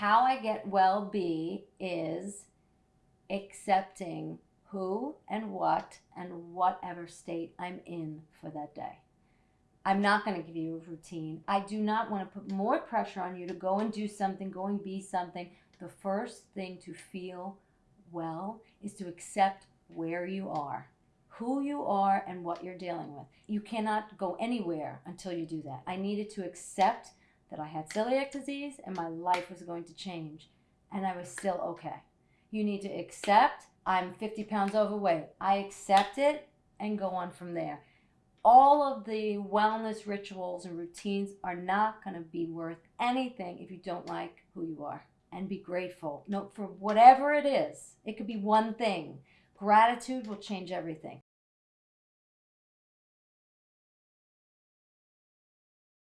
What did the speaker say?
how I get well be is accepting who and what and whatever state I'm in for that day. I'm not going to give you a routine. I do not want to put more pressure on you to go and do something, go and be something. The first thing to feel well is to accept where you are, who you are, and what you're dealing with. You cannot go anywhere until you do that. I needed to accept that I had celiac disease and my life was going to change, and I was still okay. You need to accept I'm 50 pounds overweight. I accept it and go on from there. All of the wellness rituals and routines are not going to be worth anything if you don't like who you are. And be grateful. No for whatever it is it could be one thing. Gratitude will change everything